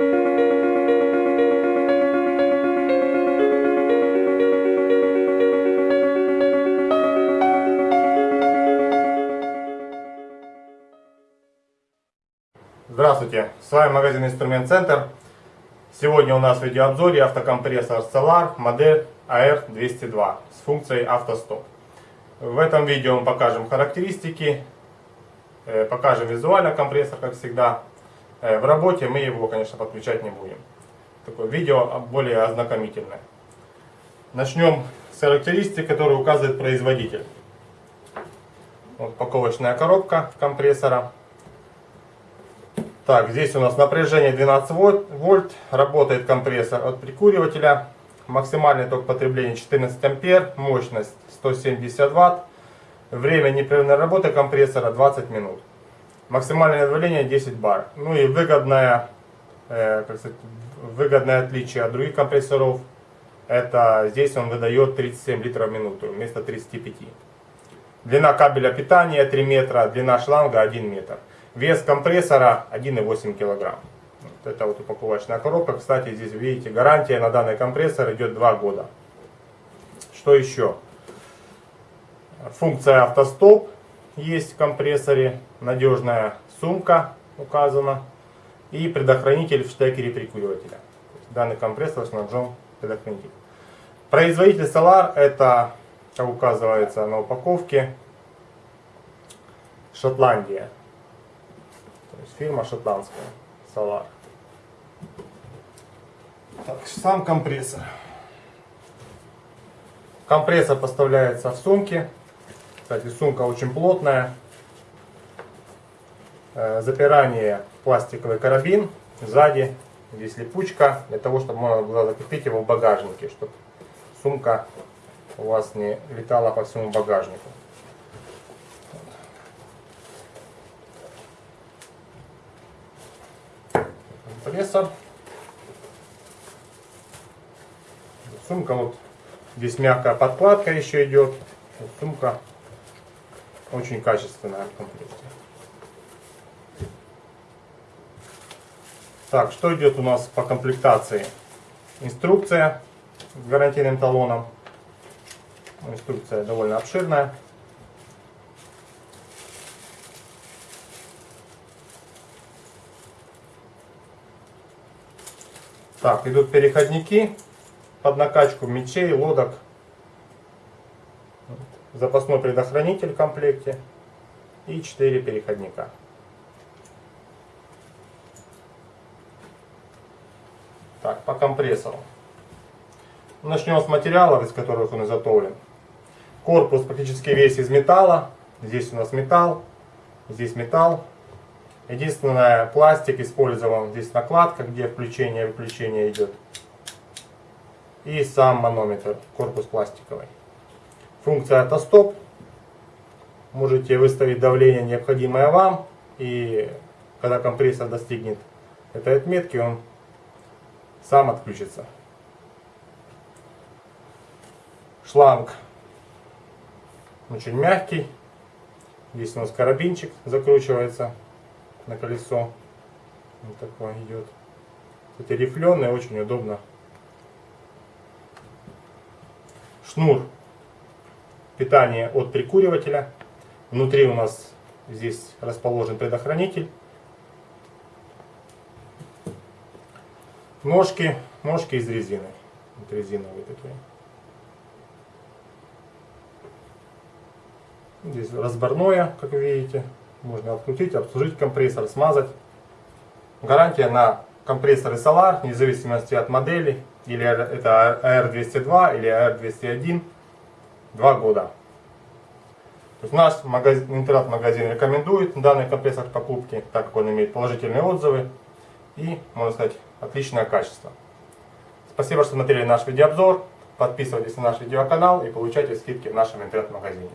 Здравствуйте, с вами магазин Инструмент Центр. Сегодня у нас в видеообзоре автокомпрессор Solar модель AR202 с функцией автостоп. В этом видео мы покажем характеристики, э, покажем визуально компрессор, как всегда. Э, в работе мы его, конечно, подключать не будем. Такое видео более ознакомительное. Начнем с характеристик, которые указывает производитель. Вот упаковочная коробка компрессора. Так, здесь у нас напряжение 12 вольт, работает компрессор от прикуривателя, максимальный ток потребления 14 ампер, мощность 170 ватт, время непрерывной работы компрессора 20 минут, максимальное давление 10 бар. Ну и выгодное, э, как сказать, выгодное отличие от других компрессоров, это здесь он выдает 37 литров в минуту вместо 35. Длина кабеля питания 3 метра, длина шланга 1 метр. Вес компрессора 1,8 кг. Вот это вот упаковочная коробка. Кстати, здесь видите, гарантия на данный компрессор идет 2 года. Что еще? Функция автостоп есть в компрессоре. Надежная сумка указана. И предохранитель в штекере прикуривателя. Данный компрессор снабжен предохранителем. Производитель Solar это, как указывается на упаковке, Шотландия. То есть фирма шотландская, Solar. Так, сам компрессор. Компрессор поставляется в сумке. Кстати, сумка очень плотная. Э, запирание пластиковый карабин. Сзади здесь липучка, для того, чтобы можно было закрепить его в багажнике, чтобы сумка у вас не летала по всему багажнику. компрессор. Сумка вот здесь мягкая подкладка еще идет. Сумка очень качественная в комплекте. Так, что идет у нас по комплектации? Инструкция с гарантийным талоном. Инструкция довольно обширная. Так, идут переходники под накачку мечей, лодок. Запасной предохранитель в комплекте. И 4 переходника. Так, по компрессору. Начнем с материалов, из которых он изготовлен. Корпус практически весь из металла. Здесь у нас металл, здесь металл. Единственное, пластик использован здесь накладка, где включение и выключение идет. И сам манометр, корпус пластиковый. Функция автостоп. Можете выставить давление, необходимое вам. И когда компрессор достигнет этой отметки, он сам отключится. Шланг очень мягкий. Здесь у нас карабинчик закручивается на колесо. Вот такой идет. Кстати, рифленый, очень удобно. Шнур питания от прикуривателя. Внутри у нас здесь расположен предохранитель. Ножки, ножки из резины. Вот резиновые такие. Здесь разборное, как вы видите. Можно открутить, обслужить компрессор, смазать. Гарантия на компрессоры Solar, вне зависимости от модели, или это AR202 или AR201, 2 года. То есть наш интернет-магазин рекомендует данный компрессор к покупке, так как он имеет положительные отзывы и, можно сказать, отличное качество. Спасибо, что смотрели наш видеообзор. Подписывайтесь на наш видеоканал и получайте скидки в нашем интернет-магазине.